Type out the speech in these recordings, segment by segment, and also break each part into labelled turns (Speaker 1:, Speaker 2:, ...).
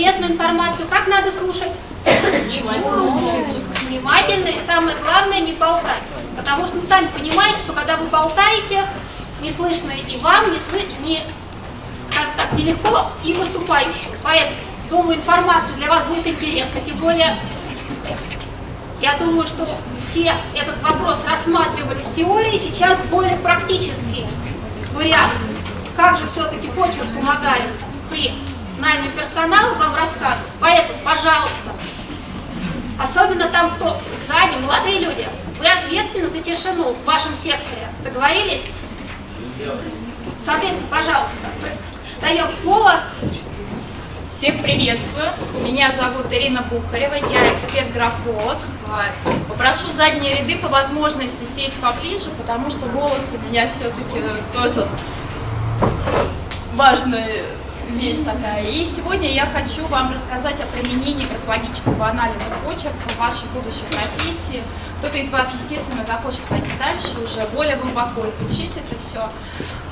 Speaker 1: интересную информацию, как надо слушать? Внимательно и самое главное не болтать. Потому что, ну, сами понимаете, что когда вы болтаете, не слышно и вам, не слышно, не, как так, нелегко и выступающим. Поэтому, думаю, информация для вас будет интересна, тем более, я думаю, что все этот вопрос рассматривали в теории, сейчас более практический вариант. Как же все-таки почерк помогает при найме персонала вам рассказывать. Поэтому, пожалуйста, особенно там, кто сзади, молодые люди, вы ответственны за тишину в вашем секторе. Договорились? Соответственно, пожалуйста, даем слово.
Speaker 2: Всех приветствую. Меня зовут Ирина Бухарева, я эксперт-графолог. Попрошу задние ряды по возможности сесть поближе, потому что голос у меня все-таки тоже важная вещь такая. И сегодня я хочу вам рассказать о применении графологического анализа почерка в вашей будущей профессии. Кто-то из вас, естественно, захочет пойти дальше, уже более глубоко изучить это все.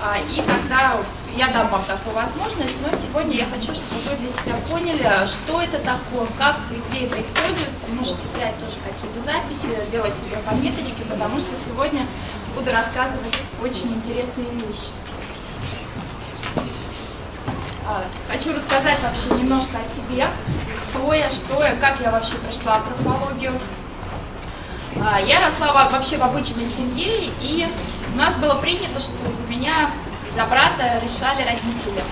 Speaker 2: А, и тогда я дам вам такую возможность, но сегодня я хочу, чтобы вы для себя поняли, что это такое, как, где это используется. Можете взять тоже какие-то записи, делать себе пометочки, потому что сегодня буду рассказывать очень интересные вещи. А, хочу рассказать вообще немножко о себе, кто я, что я, как я вообще пришла в графологию. А, я росла вообще в обычной семье, и у нас было принято, что за меня, за брата решали родители.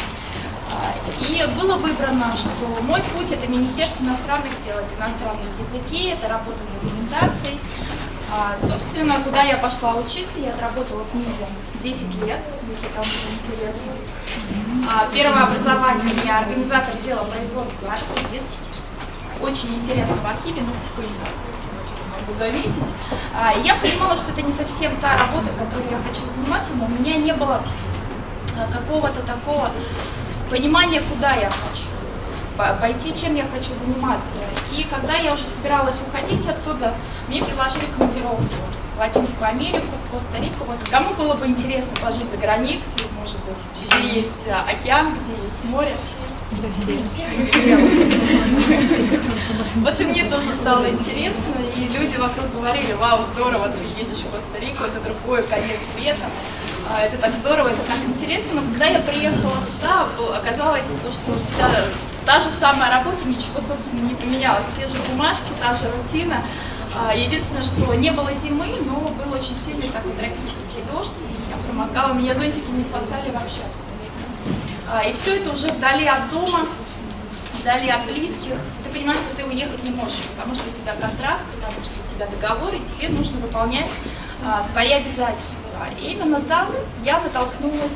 Speaker 2: А, и было выбрано, что мой путь это Министерство иностранных дел, это иностранные языки, это работа с документацией. Собственно, куда я пошла учиться, я отработала в МИДе 10 лет, если кому-то интересно. А, первое образование меня организатор дела производства архив. Очень интересно в архиве, но какой могу. А, я понимала, что это не совсем та работа, которой я хочу заниматься, но у меня не было а, какого-то такого понимания, куда я хочу пойти, чем я хочу заниматься. И когда я уже собиралась уходить оттуда, мне предложили командировку Латинскую Америку, в Коста-Riку. Вот кому было бы интересно пожить за границей, может быть, где есть а, океан, где есть море. Вот и мне тоже стало интересно, и люди вокруг говорили, вау, здорово, ты едешь в Коста-Рику, это другой конец света, а, это так здорово, это так интересно, но когда я приехала туда, оказалось, то, что вся та же самая работа, ничего, собственно, не поменялось, те же бумажки, та же рутина, единственное, что не было зимы, но был очень сильный такой тропический дождь, и я промокала, меня зонтики не спасали вообще а, И все это уже вдали от дома, вдали от близких. Ты понимаешь, что ты уехать не можешь, потому что у тебя контракт, потому что у тебя договор, и тебе нужно выполнять а, свои обязательства. И именно там я натолкнулась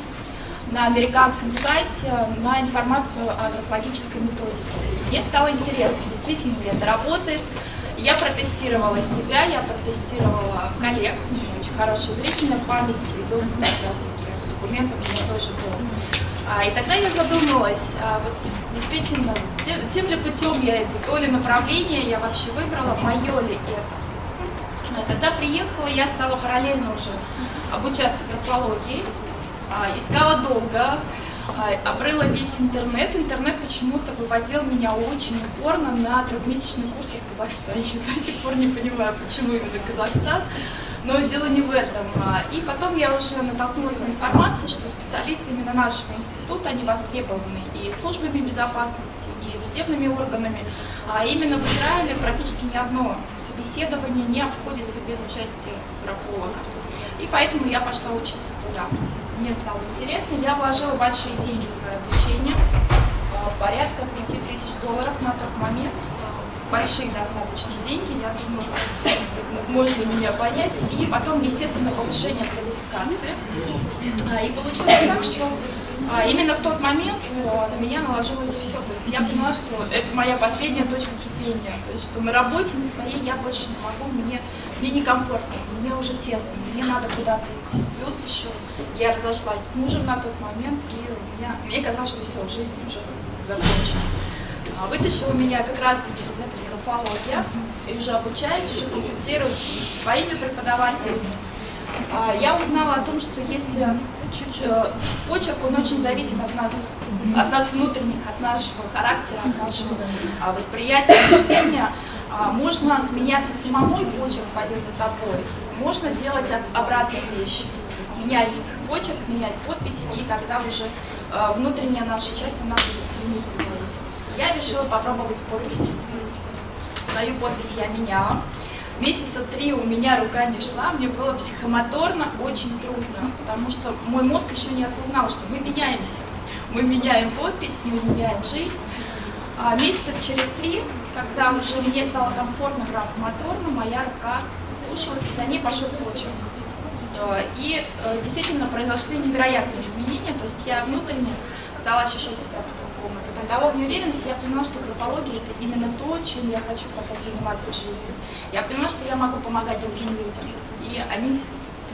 Speaker 2: на американском сайте на информацию о графологической методике. Мне стало интересно, действительно ли это работает, я протестировала себя, я протестировала коллег, очень хорошая зрительная память и к документам у меня тоже был. А, и тогда я задумалась, а, вот действительно, тем ли путем я иду, то ли направление я вообще выбрала, мое ли это. А, когда приехала, я стала параллельно уже обучаться графологии, а, искала долго, обрыла весь интернет. Интернет почему-то выводил меня очень упорно на трехмесячный курс в Казахстане. Еще до сих пор не понимаю, почему именно Казахстан. Но дело не в этом. А, и потом я уже натолкнулась на информацию, что специалисты именно нашего института, они востребованы и службами безопасности, и судебными органами. А именно в Израиле практически ни одно собеседование не обходится без участия графолога. И поэтому я пошла учиться туда мне стало интересно, я вложила большие деньги в свое обучение, а, порядка 5000 долларов на тот момент, большие достаточно деньги, я думаю, можно меня понять, и потом, естественно, повышение квалификации. А, и получилось так, что а, именно в тот момент на меня наложилось все. То есть я поняла, что это моя последняя точка кипения. То есть что на работе на своей я больше не могу, мне, мне некомфортно, мне уже тесно, мне надо куда-то идти. Плюс еще я разошлась с мужем на тот момент, и у меня, мне казалось, что все, жизнь уже закончена. А вытащила меня как раз графология, и уже обучаюсь, уже консультируюсь своими преподавателями. А, я узнала о том, что если почерк, он очень зависит от нас, от нас внутренних, от нашего характера, от нашего а, восприятия, мышления. А, можно меняться самому, и почерк пойдет за тобой. Можно сделать обратную вещь. Менять почерк, менять подпись, и тогда уже э, внутренняя наша часть, она будет Я решила попробовать подпись. Свою подпись я меняла. Месяца три у меня рука не шла, мне было психомоторно очень трудно, потому что мой мозг еще не осознал, что мы меняемся. Мы меняем подпись, мы меняем жизнь. А месяца через три, когда уже мне стало комфортно графомоторно, моя рука слушалась, за ней пошел почерк. И э, действительно произошли невероятные изменения, то есть я внутренне стала ощущать себя Это придало мне уверенность, я поняла, что графология это именно то, чем я хочу потом заниматься в жизни. Я поняла, что я могу помогать другим людям. И они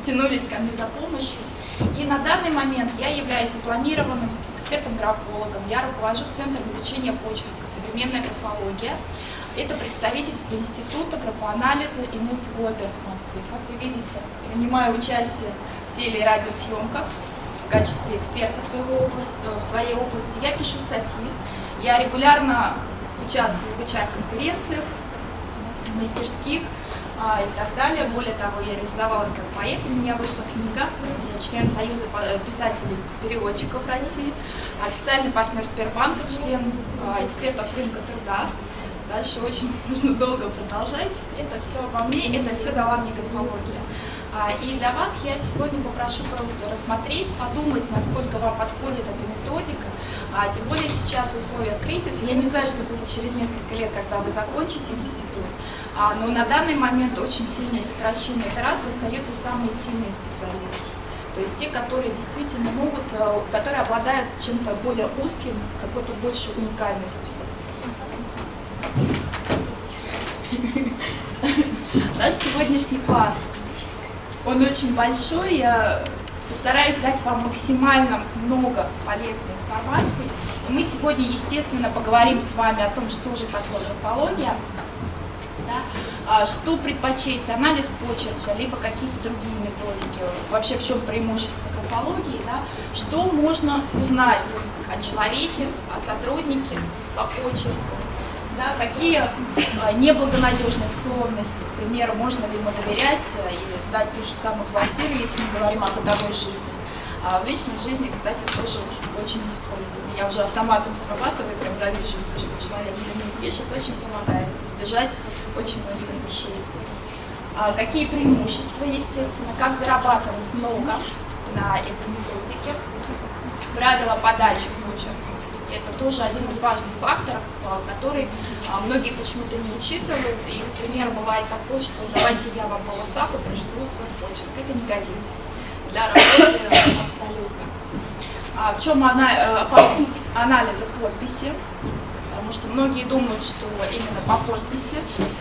Speaker 2: тянулись ко мне за помощью. И на данный момент я являюсь дипломированным экспертом-графологом. Я руковожу Центром изучения почерка «Современная графология». Это представительство Института графоанализа Инесс Глобер в Москве. Как вы видите, принимаю участие в теле- и радиосъемках в качестве эксперта своего области, э, в своей области. Я пишу статьи, я регулярно участвую в HR-конференциях, мастерских а, и так далее. Более того, я реализовалась как поэт, у меня вышла книга, я член Союза э, писателей-переводчиков России, официальный партнер Сбербанка, член а, экспертов рынка труда. Дальше очень нужно долго продолжать. Это все во мне, это все дала мне графология. А, и для вас я сегодня попрошу просто рассмотреть, подумать, насколько вам подходит эта методика. А, тем более сейчас в условиях кризиса, я не знаю, что будет через несколько лет, когда вы закончите институт, а, но на данный момент очень сильное сокращение операций остаются самые сильные специалисты. То есть те, которые действительно могут, э, которые обладают чем-то более узким, какой-то большей уникальностью. Наш сегодняшний класс он очень большой, я постараюсь дать вам максимально много полезной информации. И мы сегодня, естественно, поговорим с вами о том, что же такое графология, да, а что предпочесть, анализ почерка, либо какие-то другие методики, вообще в чем преимущество графологии, да, что можно узнать о человеке, о сотруднике по почерку, да, какие а, неблагонадежные склонности, к примеру, можно ли ему доверять а, или сдать ту же самую квартиру, если мы говорим о бытовой жизни. А в личной жизни, кстати, тоже очень используем. Я уже автоматом срабатывает, когда вижу, что человек мне пишет, очень помогает избежать очень многих вещей. А какие преимущества, естественно, как зарабатывать много на этой методике, правила подачи почерк это тоже один из важных факторов, а, который а, многие почему-то не учитывают. И, например, бывает такое, что давайте я вам по WhatsApp пришлю свой почерк. Это не годится для работы абсолютно. А в чем она, э, опасность анализа подписи? Потому что многие думают, что именно по подписи,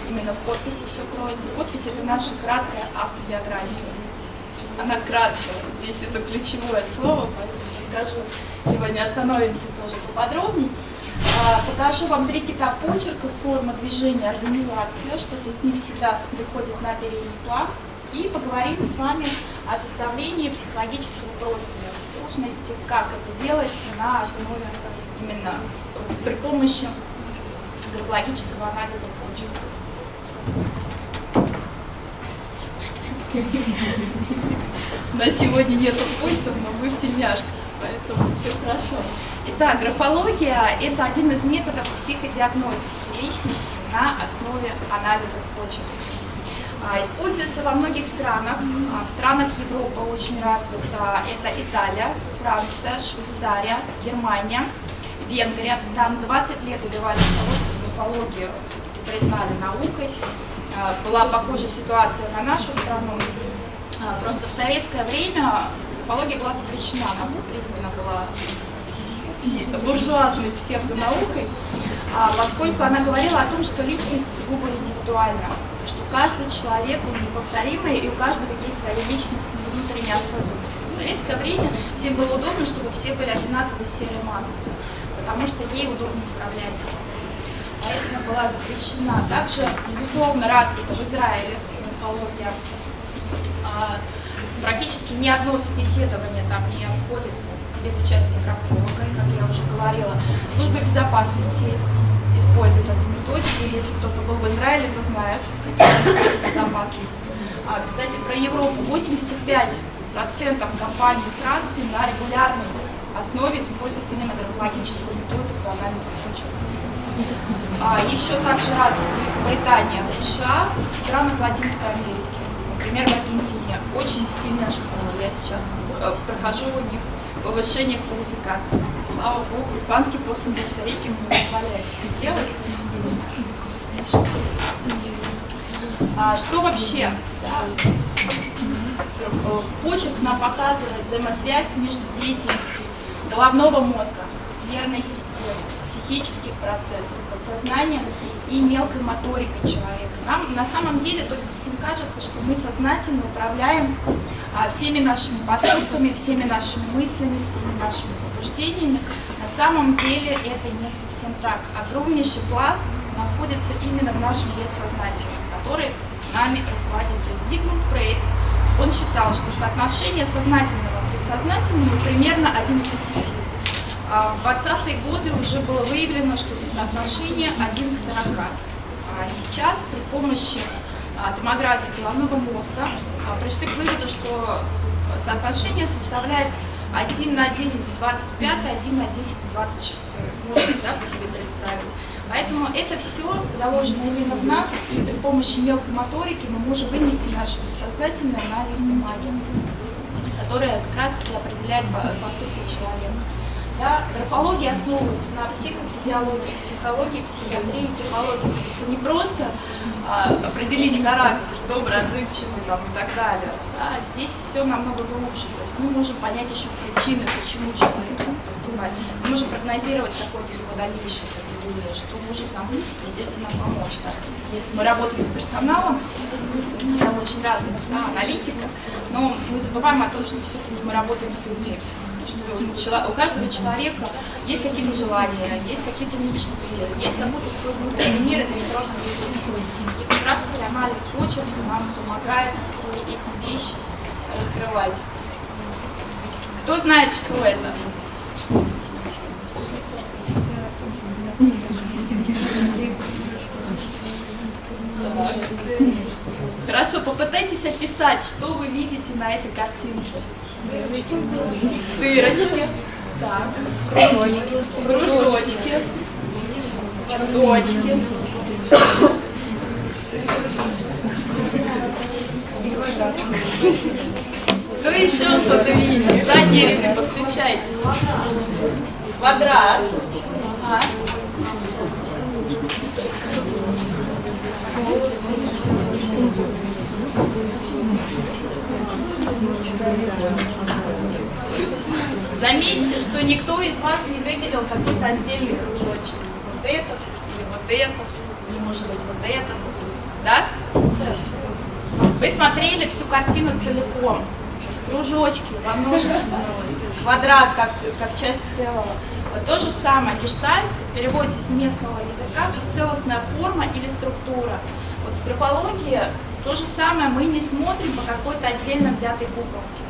Speaker 2: именно в подписи все кроется. Подпись это наша краткая автобиография. Она краткая, здесь это ключевое слово, поэтому скажу, сегодня остановимся тоже поподробнее. А, покажу вам три типа почерка, форма движения, организация, что-то из них всегда выходит на передний план. И поговорим с вами о составлении психологического профиля, сложности, как это делать на основе именно при помощи графологического анализа почерка. На сегодня нету пульсов, но вы в тельняшках поэтому все хорошо. Итак, графология – это один из методов психодиагностики личности на основе анализа почерка. А, используется во многих странах. А, в странах Европы очень развита. Это Италия, Франция, Швейцария, Германия, Венгрия. Там 20 лет добивались того, чтобы графологию признали наукой. А, была похожая ситуация на нашу страну. Просто в советское время Антропология была запрещена, она была буржуазной псевдонаукой, а, поскольку она говорила о том, что личность сугубо индивидуальна, то, что каждый человек он неповторимый, и у каждого есть своя личность внутренние особенности. В советское время всем было удобно, чтобы все были одинаковой серой массы, потому что ей удобно управлять. Поэтому была запрещена. Также, безусловно, развита в Израиле антропология. Практически ни одно собеседование там не обходится без участия графолога, и, как я уже говорила. Служба безопасности использует эту методику, если кто-то был в Израиле, то знает, какие безопасности. А, кстати, про Европу 85% компаний Франции на регулярной основе используют именно графологическую методику анализа почвы. А, еще также развиты Великобритания, США, страны Латинской Америки. Например, в Аргентине очень сильная школа. Я сейчас э, прохожу у них повышение квалификации. Слава Богу, испанский после Коста-Рики мне позволяет делать. А, что вообще? Да, нам показывает взаимосвязь между деятельностью головного мозга, нервной системы, психических процессов, подсознания и мелкой моторикой человека. Нам на самом деле только всем кажется, что мы сознательно управляем а, всеми нашими поступками, всеми нашими мыслями, всеми нашими побуждениями. На самом деле это не совсем так. Огромнейший пласт находится именно в нашем бессознательном, который нами руководит. То есть Зигмунд Фрейд, он считал, что соотношение сознательного к бессознательному примерно 1 к 10. А в 20-е годы уже было выявлено, что это соотношение 1 к 40. А сейчас при помощи а, томографии головного мозга а, пришли к выводу, что соотношение составляет 1 на 10 в 25, 1 на 10 в 26. Можно да, себе представить. Поэтому это все заложено именно в нас, и при помощи мелкой моторики мы можем вынести наше бессознательное на лист бумаги, которая как определяет поступки человека. Да, графология основывается на психофизиологии, психологии, психиатрии, психологии. Это не просто а, определить характер, добрый, отзывчивый там, и так далее. Да, здесь все намного глубже. То есть мы можем понять еще причины, почему человек поступает. Мы можем прогнозировать какое-то его дальнейшее поведение, что может нам, естественно, помочь. Да. Если мы работаем с персоналом, там очень разных да, аналитиков, но мы забываем о том, что все-таки мы работаем с людьми что у каждого человека есть какие-то желания, есть какие-то мечты, есть какой-то свой внутренний мир, это не просто И как раз анализ почерка нам помогает эти вещи раскрывать. Кто знает, что это? Хорошо, попытайтесь описать, что вы видите на этой картинке. Дырочки. Так. Кружочки. Кружочки. Точки. Ну еще что-то видите. Задние ряды подключайте. Квадрат. Ага. Заметьте, что никто из вас не выделил какой-то отдельный кружочек. Вот этот, или вот этот, или может быть вот этот. Да? Вы смотрели всю картину целиком. Кружочки во множественном квадрат как, как часть целого. Вот то же самое, гештальт переводится с местного языка целостная форма или структура. Вот в графологии то же самое мы не смотрим по какой-то отдельно взятой буковке.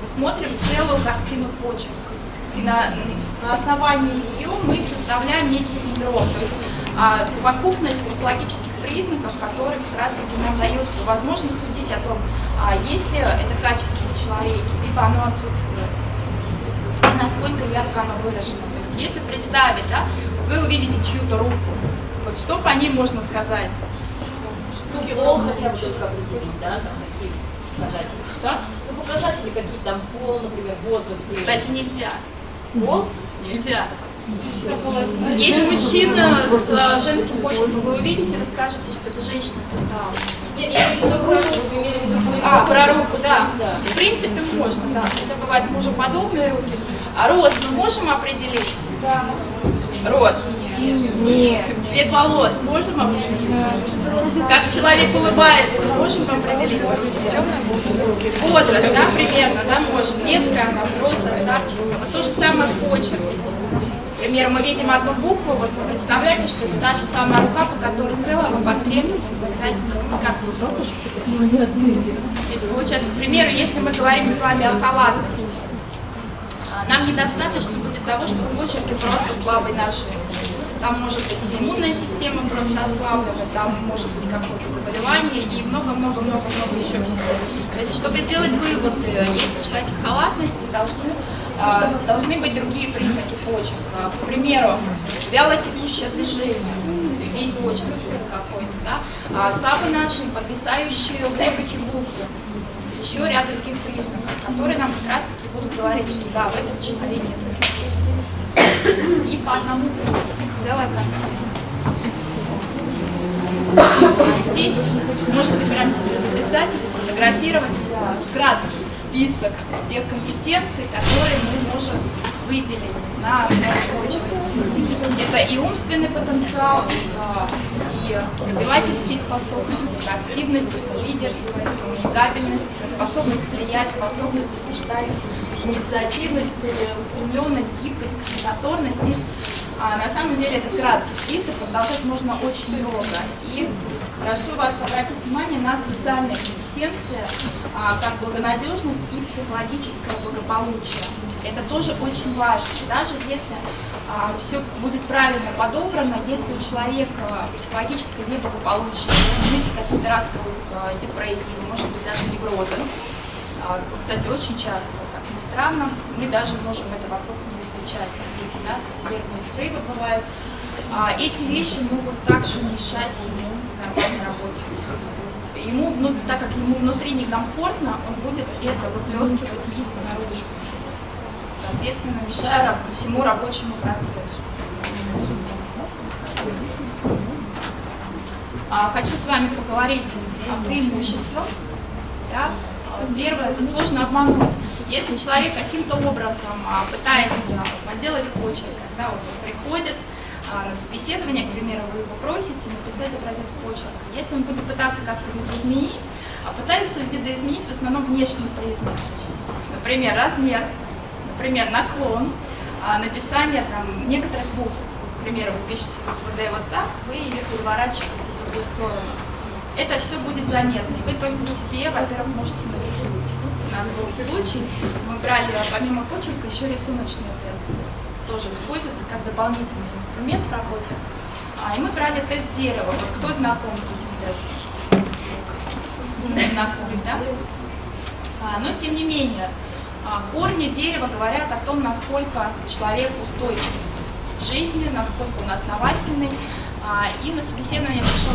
Speaker 2: Мы смотрим целую картину почерка. И на, на основании ее мы составляем некий синдром, то есть а, совокупность графологических признаков, которые как раз таки нам дают возможность судить о том, а есть ли это качество у человека, либо оно отсутствует, и насколько ярко оно выражено. То есть если представить, да, вы увидите чью-то руку, вот что по ней можно сказать?
Speaker 3: Пол хотя бы только определить, да, там какие показатели.
Speaker 2: Что?
Speaker 3: Ну, показатели какие там, пол, например, возраст.
Speaker 2: Кстати, нельзя.
Speaker 3: Пол?
Speaker 2: Нельзя. Есть мужчина с женским почерком, вы увидите, вы скажете, что это женщина писала.
Speaker 3: Нет, я имею в виду руку, вы имели в виду
Speaker 2: А, про руку, да.
Speaker 3: Да.
Speaker 2: В принципе, можно, да. Это бывают мужеподобные руки. А рост мы можем определить? Да. Рост? Нет. Цвет волос можем определить? Как человек улыбается, можем определить? Возраст, да, примерно, да, можем. Детская, взрослая, старческая. Вот то же самое в почерке. например, мы видим одну букву, вот вы представляете, что это та же самая рука, по которой целого не срокушь. Здесь получается, к примеру, если мы говорим с вами о халатности, а, нам недостаточно будет того, что в почерке просто слабый нажим. Там может быть иммунная система просто ослаблена, там может быть какое-то заболевание и много-много-много-много еще всего. То есть, чтобы сделать выводы, если у халатности, должны, э, должны быть другие признаки почерка. К примеру, вяло текущее движение, весь почерк какой-то, да, а слабый нажим, подвисающие воздухе буквы, еще ряд других признаков, которые нам как раз будут говорить, что да, в этом человеке и по одному целая картина. Здесь можно выбирать себе записать, фотографировать вкратце список тех компетенций, которые мы можем выделить на почве. Это и умственный потенциал, и развивательские способности, активность, лидерство, коммуникабельность, способность влиять, способность убеждать, инициативность, устремленность, гибкость, моторность. А на самом деле это краткий список, продолжать можно очень долго. И прошу вас обратить внимание на специальные компетенции, а, как благонадежность и психологическое благополучие. Это тоже очень важно. Даже если а, все будет правильно подобрано, если у человека психологическое неблагополучие, видите, какие-то расстройства, а, депрессии, может быть даже неврозы, а, кстати, очень часто, странно, мы даже можем это вокруг не замечать. Да? Нервные срывы бывают. А, эти вещи могут также мешать ему нормальной работе. То есть ему, так как ему внутри некомфортно, он будет это выплескивать и наружу соответственно, мешая всему рабочему процессу. А, хочу с вами поговорить о преимуществах. Первое, это сложно обмануть. Если человек каким-то образом а, пытается подделать почерк, когда он приходит а, на собеседование, к примеру, вы его просите написать образец почерка, если он будет пытаться как-то изменить, а пытается видоизменить в основном внешние признаки. Например, размер, например, наклон, а, написание там, некоторых букв. К примеру, вы пишете букву D вот так, вы ее переворачиваете в другую сторону. Это все будет заметно. Вы только себе, во-первых, можете навредить. У нас был случай, мы брали помимо почерка еще рисуночный тест. Тоже используется как дополнительный инструмент в работе. А, и мы брали тест дерева. Вот кто знаком с этим тестом? Знакомый, да? А, но тем не менее, а, корни дерева говорят о том, насколько человек устойчив в жизни, насколько он основательный. А, и на собеседование пришел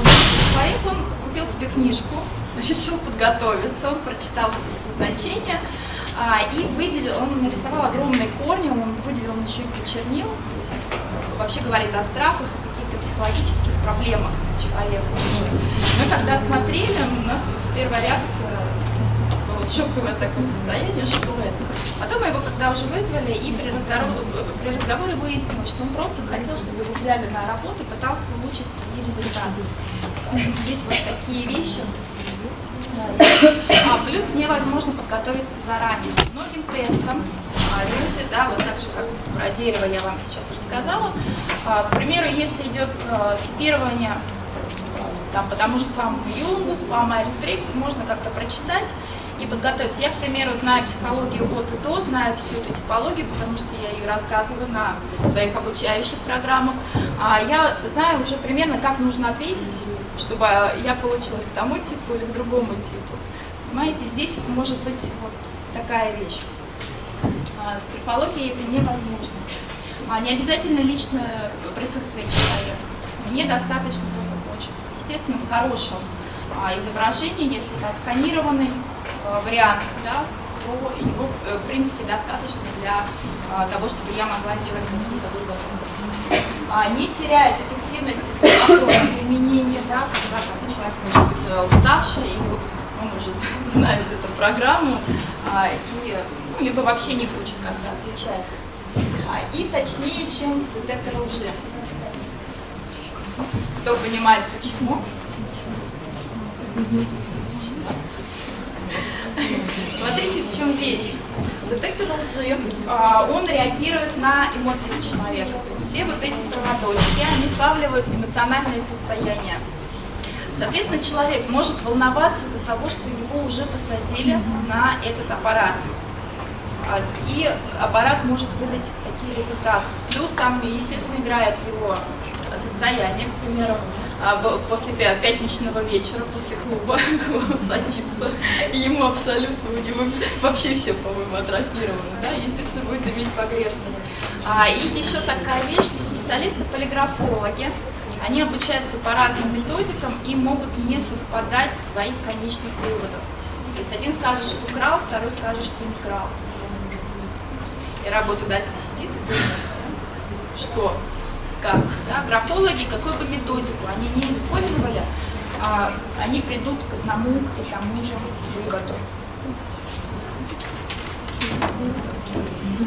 Speaker 2: человек, он купил себе книжку, решил подготовиться, он прочитал значения а, и выделил, он нарисовал огромные корни, он выделил еще и чернил, вообще говорит о страхах, о каких-то психологических проблемах человека. Мы когда смотрели, у нас первая реакция шоковое такое состояние, что это. Потом мы его когда уже вызвали, и при разговоре, при разговоре выяснилось, что он просто хотел, чтобы его взяли на работу, пытался улучшить свои результаты. Здесь вот такие вещи. А, плюс невозможно подготовиться заранее. Многим тестам а, люди, да, вот так же, как про дерево я вам сейчас рассказала, а, к примеру, если идет а, типирование там, по тому же самому Юнгу, по Майерс-Брикс, можно как-то прочитать, и подготовиться. Я, к примеру, знаю психологию от и до, знаю всю эту типологию, потому что я ее рассказываю на своих обучающих программах. А я знаю уже примерно, как нужно ответить, чтобы я получилась к тому типу или к другому типу. Понимаете, здесь может быть вот такая вещь. А, с графологией это невозможно. А не обязательно личное присутствие человека. Мне достаточно только почерк. Естественно, в хорошем а, изображении, если это отсканированный вариант, да, то его, э, в принципе, достаточно для э, того, чтобы я могла сделать какие-то выводы. А, не теряет эффективность применения, да, когда человек может быть уставший, и он уже знает эту программу, а, и, ну, либо вообще не хочет как-то отвечать. А, и точнее, чем детектор лжи. Кто понимает почему? Смотрите, в чем вещь. Детектор лжи, а, он реагирует на эмоции человека. Все вот эти проводочки, они славливают эмоциональное состояние. Соответственно, человек может волноваться из-за того, что его уже посадили на этот аппарат. А, И аппарат может выдать такие результаты. Плюс там, естественно, играет его состояние, к примеру, после пя- пятничного вечера, после клуба и ему абсолютно, у него вообще все, по-моему, атрофировано, да, естественно, будет иметь погрешность. А, и еще такая вещь, специалисты-полиграфологи, они обучаются по разным методикам и могут не совпадать в своих конечных выводах. То есть один скажет, что крал, второй скажет, что не крал. И работодатель сидит и думает, что, как, да, графологи, какую бы методику они не использовали, а, они придут к одному и тому же выводу.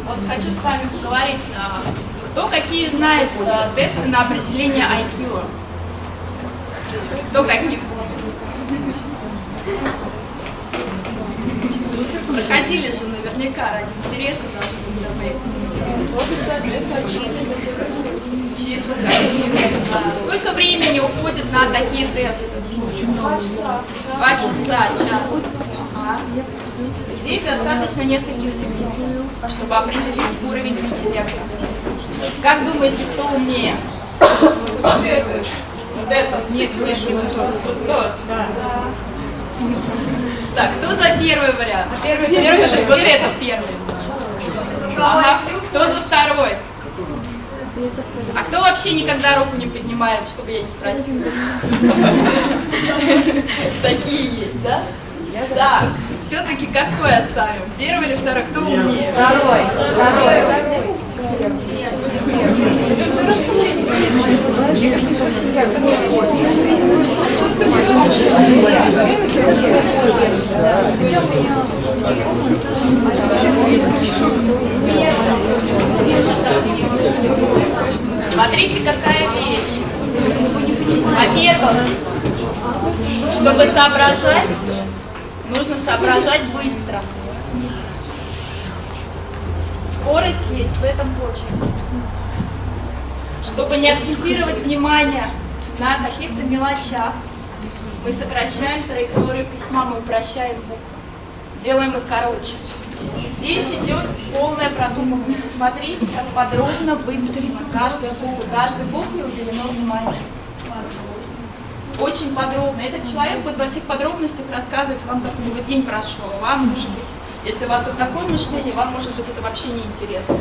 Speaker 2: Вот хочу с вами поговорить, кто какие знает а, тесты на определение IQ. Кто какие помнит? Проходили же наверняка ради интереса даже Числа какие. А, Сколько времени уходит на такие тесты? Два часа. Здесь достаточно нескольких секунд, чтобы определить уровень интеллекта. Как думаете, кто умнее? Вот это. Это. Нет, нет, вот тот. Так, кто за первый вариант? Первый, первый, это теперь это первый. Ага. Кто за второй? А кто вообще никогда руку не поднимает, чтобы я не спросила? Такие есть, да? Так, все-таки какой оставим? Первый или второй? Кто умнее? Второй. Второй. Смотрите, какая вещь. Во-первых, чтобы соображать, нужно соображать быстро. Скорость есть в этом очень. Чтобы не акцентировать внимание на каких-то мелочах, мы сокращаем траекторию письма, мы упрощаем буквы, делаем их короче. Здесь идет полное продумывание. Смотрите, как подробно выстроена каждая буква. Каждой букве уделено внимание. Очень подробно. Этот человек будет во всех подробностях рассказывать вам, как у него день прошел. Вам, может быть, если у вас вот такое мышление, вам, может быть, это вообще не интересно.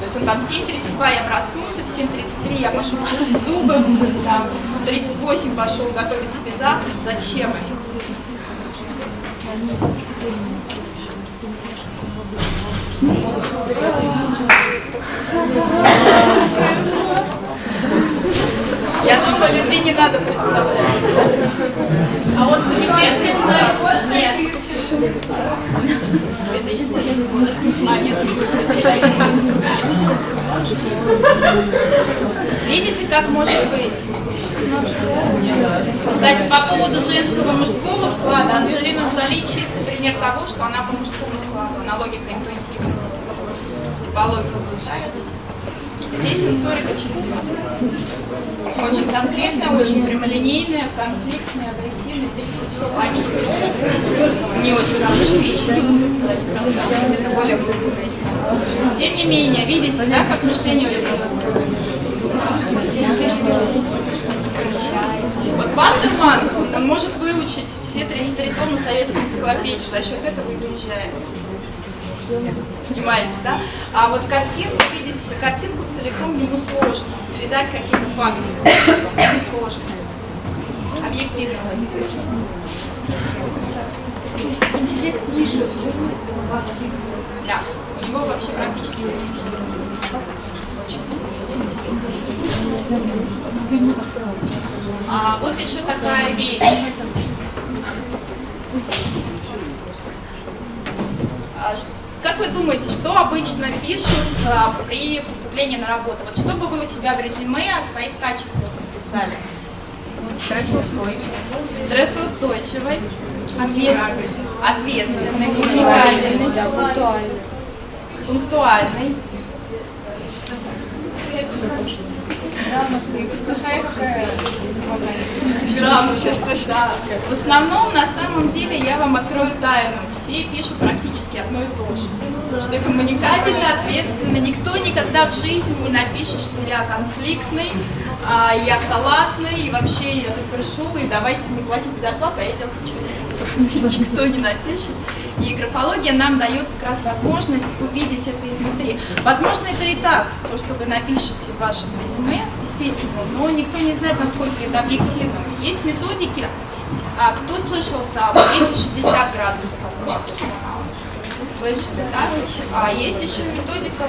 Speaker 2: То есть он там в 7.32 я проснулся, в 7.33 я пошел чистить зубы, там, в 38 пошел готовить себе завтрак. Зачем? Я думаю, людей не надо представлять. А вот манифесты нет. 2003. Нет, 2001. Видите, как может быть? Кстати, по поводу женского мужского склада, Анжелина Джоли чистый пример того, что она по мужскому складу, она логика интуитивная, типология. Здесь сенсорика чего? Очень конкретная, очень прямолинейная, конфликтная, агрессивная, логично. Не очень хорошая вещь, это более глубокая. Тем не менее, видите, да, как мышление у устроено? Вот Вандерман, он может выучить все 33 тома советской энциклопедии, за счет этого и выезжает. Понимаете, да? А вот картинку, видите, картинку целиком ему сложно. Передать какие-то факты. Ему сложно. Объективно. Интеллект ниже. Да, у него вообще практически а, вот еще такая вещь. А, Как вы думаете, что обычно пишут а, при поступлении на работу? Вот что бы вы у себя в резюме о своих качествах написали? Стрессоустойчивый. Стрессоустойчивый. Ответственный. Ответственный. Уникальный. пунктуальный, грамотный. В основном, на самом деле, я вам открою тайну. Все пишут практически одно и то же. Что я коммуникабельно, ответственно. Никто никогда в жизни не напишет, что я конфликтный, а, я халатный, и вообще я тут пришел, и давайте мне платить зарплату, а я делаю что Никто не напишет. И графология нам дает как раз возможность увидеть это изнутри. Возможно, это и так, то, что вы напишете в вашем резюме, естественно, но никто не знает, насколько это объективно. Есть методики, а кто слышал там 260 градусов Слышали, да? А есть еще методика,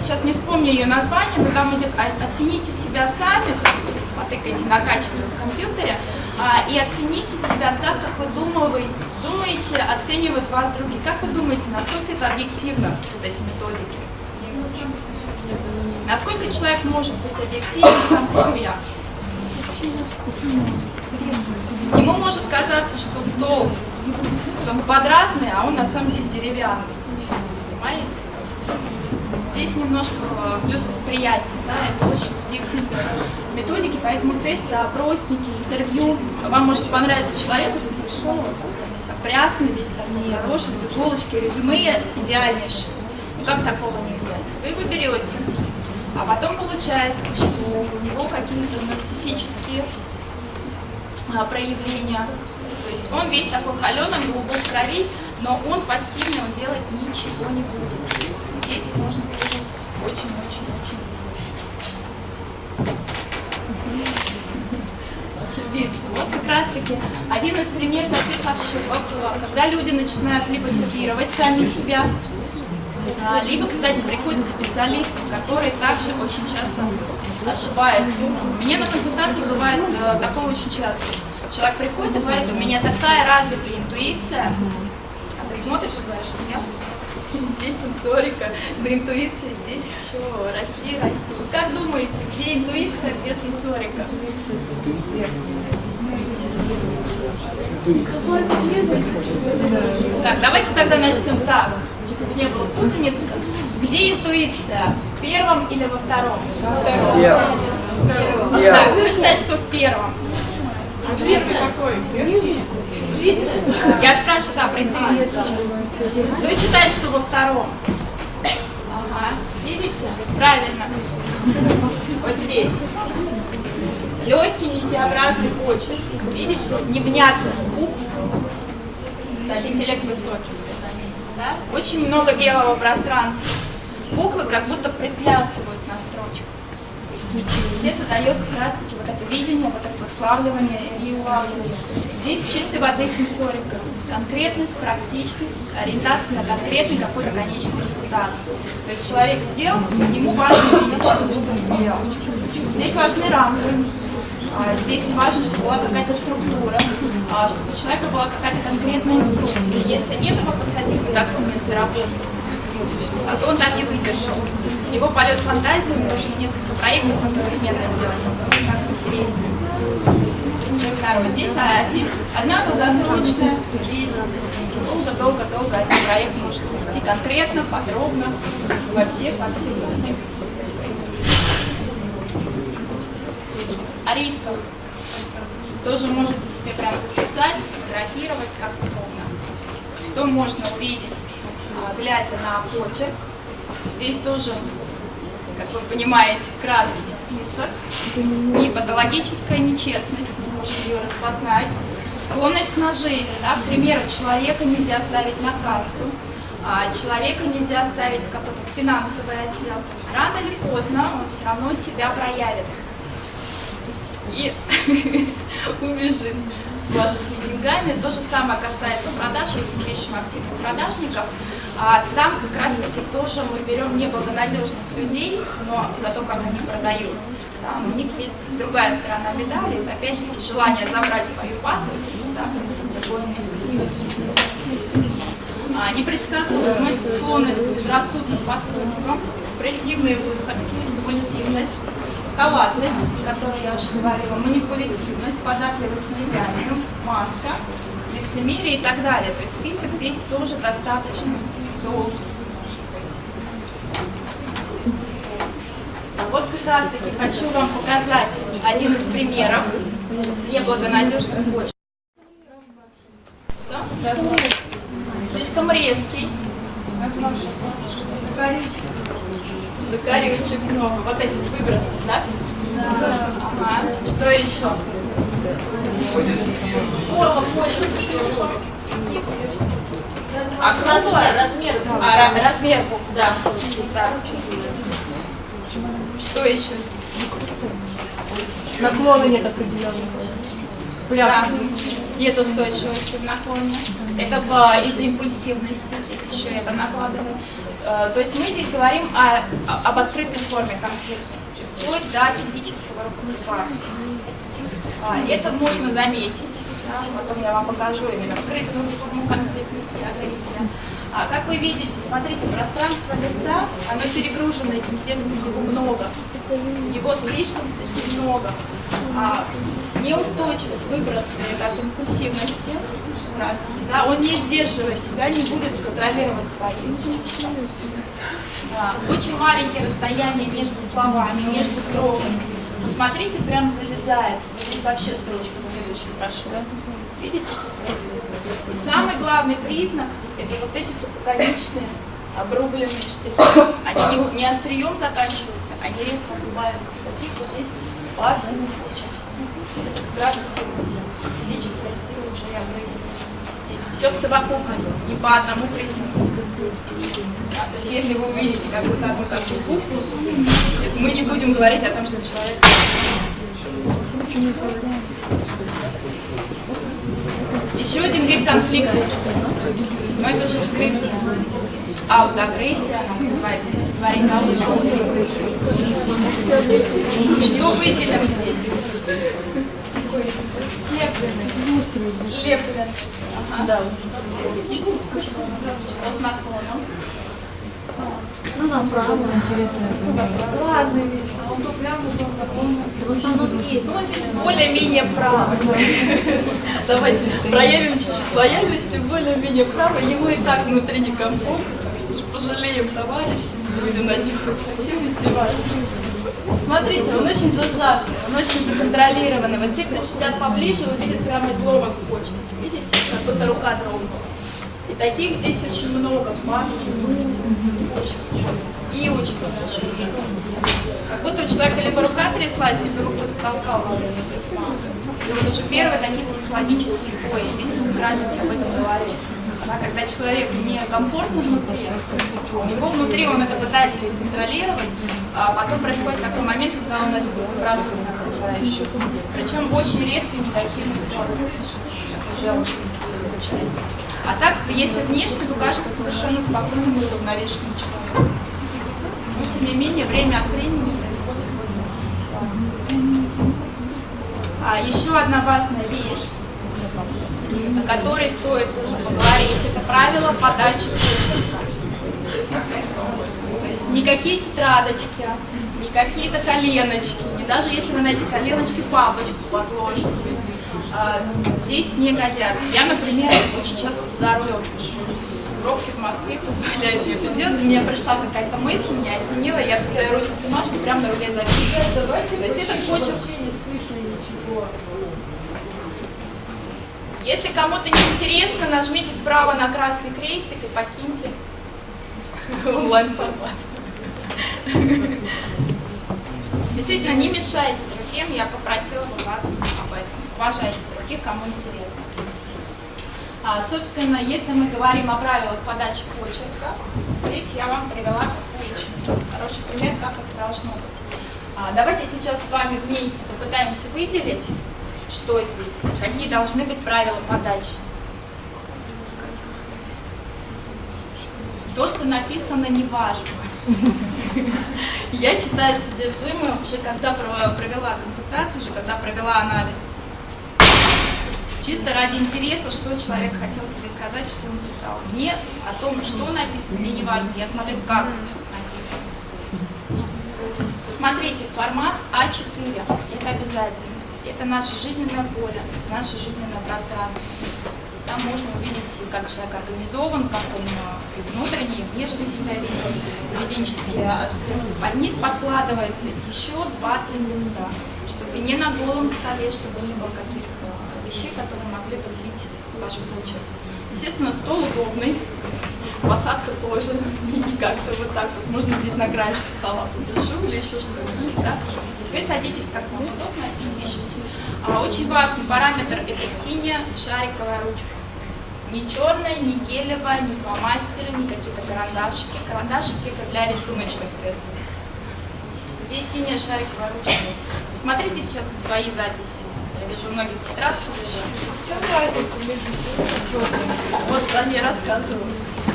Speaker 2: сейчас не вспомню ее название, но там идет «Оцените себя сами», потыкайте на качество в компьютере, а, и оцените себя так, как вы думаете, думаете, оценивают вас другие. Как вы думаете, насколько это объективно, вот эти методики? Насколько человек может быть объективен сам по себе? Ему может казаться, что стол он квадратный, а он на самом деле деревянный. Понимаете? Здесь немножко плюс восприятия, да, это очень субъективные методики, поэтому тесты, опросники, интервью. Вам может понравиться человек, который пришел, вот, опрятный, весь там не хороший, с иголочки, резюме идеальнейшее. Ну как такого нельзя? Вы его берете, а потом получается, что у него какие-то нарциссические а, проявления. То есть он весь такой холеный, глубок в крови, но он пассивный, он делать ничего не будет. Здесь можно пережить очень-очень-очень. Вот как раз таки один из примеров таких ошибок, когда люди начинают либо сервировать сами себя, либо, кстати, приходят к специалистам, которые также очень часто ошибаются. Меня на консультации бывает э, такое очень часто. Человек приходит и говорит, у меня такая развитая интуиция, а ты смотришь и говоришь, нет, здесь сенсорика, до интуиции здесь еще расти, расти. Вы как думаете, где интуиция, где сенсорика? Так, давайте тогда начнем так, чтобы не было путаницы. Где интуиция? В первом или во втором?
Speaker 4: В первом.
Speaker 2: Так, кто считает, что в первом? Первый какой? Я спрашиваю, да, про интуицию. Кто считает, что во втором? Ага, видите? Правильно. Вот здесь. Легкий нитеобразный почерк. Видите? Невнятный звук. Кстати, интеллект высокий. Да? Очень много белого пространства. Буквы как будто строчку. Это дает как раз вот это видение, вот это прославливание и улавливание. Здесь чистой воды сенсорика. Конкретность, практичность, ориентация на конкретный какой-то конечный результат. То есть человек сделал, ему важно видеть, что он сделал. Здесь важны рамки. А, здесь важно, чтобы была какая-то структура, а, чтобы у человека была какая-то конкретная инструкция. Если нет его подходить к такому место работы, а то он так и выдержал. У него полет фантазии, у него уже несколько проектов одновременно интересно. Второй. Здесь арафи. Одна долгосрочная, здесь долго-долго-долго один проект может вести конкретно, подробно, во всех. О рисках тоже можете себе прям записать, фотографировать, как удобно. Что можно увидеть, глядя на почерк. Здесь тоже, как вы понимаете, краткий список. И патологическая нечестность, мы можем ее распознать. Склонность к наживе, да, к примеру, человека нельзя ставить на кассу, а человека нельзя ставить в какой-то финансовый отдел. Рано или поздно он все равно себя проявит и убежит вашими деньгами. То же самое касается продаж, если мы ищем активных продажников. А там как раз таки тоже мы берем неблагонадежных людей, но за то, как они продают. Там у них есть другая сторона медали, это опять-таки желание забрать свою базу и да, а, непредсказуемость, склонность к безрассудным поступкам, экспрессивные выходки, импульсивность, халатность, о которой я уже говорила, манипулятивность, податливость влиянию, маска, лицемерие и так далее. То есть список здесь тоже достаточно должен Вот как раз таки хочу вам показать один из примеров неблагонадежных почв. Что? Слишком резкий. Закаривающих много. Вот эти выбросы, да? Да. Ага. Что еще?
Speaker 3: О, вот,
Speaker 2: а, ра- размер букв,
Speaker 3: Да.
Speaker 2: да. Что еще?
Speaker 4: Наклона нет определенного.
Speaker 2: Да. Нет устойчивости в наклоне. Это в- из-за импульсивности. Здесь еще это накладывает. Э, То есть мы здесь говорим о- об открытой форме конфликтности, вплоть до физического руководства. А, Это можно заметить. Да, Потом я вам покажу именно открытую форму конфликтности, агрессия. А, как вы видите, смотрите, пространство лица, оно перегружено этим его много. Его слишком, слишком много. А, неустойчивость, выброс от импульсивности, да, он не сдерживает себя, не будет контролировать свои чувства. Да, очень маленькие расстояния между словами, между строками. Смотрите, прям залезает. Здесь вообще строчка следующая, прошу. Видите, что происходит? Самый главный признак – это вот эти тупоконечные обрубленные штрихи. Они не, не острием заканчиваются, они резко обрубаются. Таких вот здесь как раз физическая сила уже и обрыгивает. Все в совокупности, не по одному признаку. А, если вы увидите какую-то одну такую букву, мы не будем говорить о том, что человек... Еще один вид конфликта. Но это уже скрытая аутоагрессия, говорит о лучшем. Что выделим здесь? Лепленный. Ага. Что с наклоном?
Speaker 4: Ну, направо, интересно.
Speaker 2: Ладно, а он то прямо, то наклонно. В основном есть. Ну, здесь более-менее право. Давайте проявим чуть-чуть лояльности, более-менее право. Ему и так внутри некомфортно. так что Пожалеем товарища, над ним совсем издеваться. Смотрите, он очень зажатый, он очень законтролированный. Вот те, кто сидят поближе, увидят прямо изломок в почке. Видите, как будто рука дрогнула. И таких здесь очень много, максимум. Очень много. И очень хорошо. Как будто у человека либо рука тряслась, либо руку толкал. И вот уже первые такие психологические бои. Здесь на графике об этом говорит. Да, когда человек некомфортно внутри, у него внутри он это пытается контролировать, а потом происходит такой момент, когда он это выбрасывает на окружающих. Причем очень уже очень получается. А так, если внешне, то кажется совершенно спокойным и уравновешенным человеком. Тем не менее, время от времени происходит вот такие ситуации. А еще одна важная вещь, о которой стоит тоже поговорить, это правило подачи почерка. То есть никакие тетрадочки, ни какие-то коленочки, и даже если вы на эти коленочки папочку подложите, а, здесь не годятся. Я, например, очень часто за рулем пишу. Пробки в Москве позволяют мне это делать. Мне пришла какая-то мысль, меня осенила, я свою ручку бумажки прямо на руле записываю. То есть этот почерк Если кому-то не интересно, нажмите справа на красный крестик и покиньте онлайн-формат. Действительно, не мешайте другим, я попросила бы вас об этом. Уважайте других, кому интересно. А, собственно, если мы говорим о правилах подачи почерка, здесь я вам привела такой очень хороший пример, как это должно быть. А, давайте сейчас с вами вместе попытаемся выделить, что здесь, какие должны быть правила подачи. То, что написано, не важно. Я читаю содержимое уже когда пров- провела консультацию, уже когда провела анализ. Чисто ради интереса, что человек хотел тебе сказать, что он писал. Мне о том, что написано, мне не важно. Я смотрю, как написано. Смотрите, формат А4, это обязательно. Это наше жизненное поле, наше жизненное пространство. Там можно увидеть, как человек организован, как он э, и внешне себя ведет, поведенчески. А Под низ подкладывается еще 2-3 листа, чтобы не на голом столе, чтобы не было каких-то вещей, которые могли бы сбить ваш почерк. Естественно, стол удобный, посадка тоже, не как-то вот так вот, можно здесь на краешке стола подышу или еще что-нибудь, да? Вы садитесь как вам удобно и пишите. А очень важный параметр – это синяя шариковая ручка. Не черная, не гелевая, не фломастеры, не какие-то карандашики. Карандашики – это для рисуночных тестов. Здесь синяя шариковая ручка. Смотрите сейчас свои записи. Вижу, многие тетрадки лежат. Вот они рассказываю.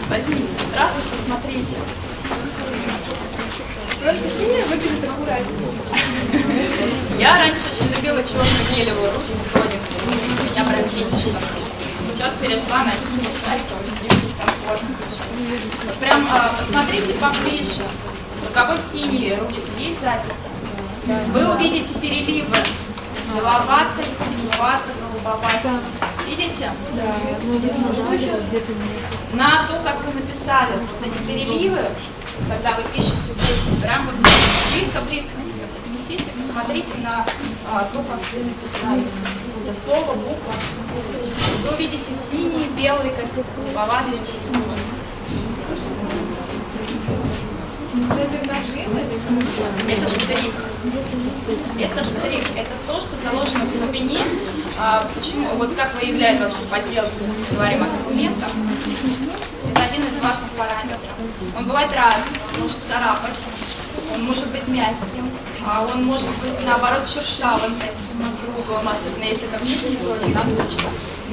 Speaker 2: Возьмите тетрадку, посмотрите. Просто синяя выглядит аккуратнее. Я раньше очень любила черную гелевую ручку хроник. Я прям фетиш такой. Сейчас перешла на синий шариковый, мне комфортно. Прям а, посмотрите поближе. У кого синие ручки есть записи? Вы увидите переливы. Беловатый, синеватый, голубоватый. Видите? На то, как вы написали вот эти переливы, когда вы пишете прям вот близко-близко себе поднесите, посмотрите на а, то, как вы написали. Это слово, буква. Вы увидите синие, белые, какие-то голубоватые Это штрих. Это штрих. Это то, что заложено в глубине. А, почему? Вот как выявляет вообще подделку, говорим о документах. Это один из важных параметров. Он бывает разный. Он может царапать, он может быть мягким, а он может быть наоборот шершавым, таким округлым, особенно если это внешний слой, там точно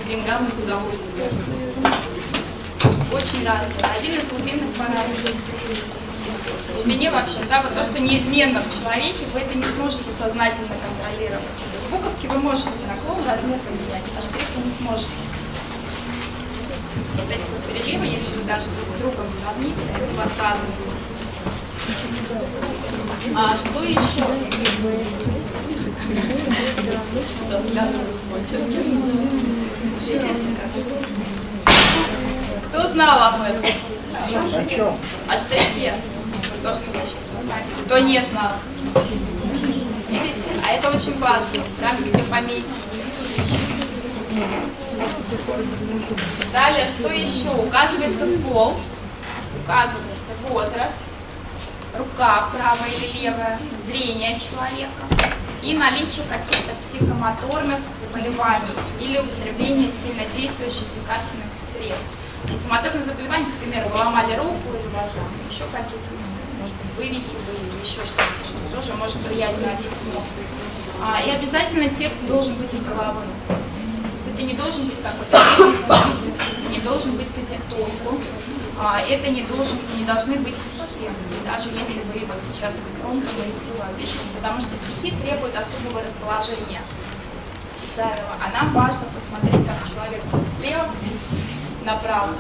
Speaker 2: деньгам и к удовольствию. Очень разный. Один из глубинных параметров в глубине вообще, да, вот то, что неизменно в человеке, вы это не сможете сознательно контролировать. То есть буковки вы можете наклон, размер поменять, а штрих вы не сможете. Вот эти вот переливы, если вы даже друг с другом сравните, это два разных. А что еще? Кто знал об этом?
Speaker 3: О чем?
Speaker 2: О штрихе. То, что я сейчас показываю. Кто не знал. Видите? А это очень важно. Прям где пометить. Далее, что еще? Указывается пол, указывается возраст, рука правая или левая, зрение человека и наличие каких-то психомоторных заболеваний или употребление сильнодействующих лекарственных средств. Психомоторные заболевания, например, вы ломали руку или глаза, еще какие-то, вывихи или еще что-то, что тоже может влиять на весь. А, и обязательно текст должен быть головы. То есть это не должен быть какой-то не должен быть по диктовку, а, это не, должен, не должны быть стихи, даже если вы вот сейчас скромно пишете, потому что стихи требуют особого расположения писаемого, а нам важно посмотреть, как человек слева направо.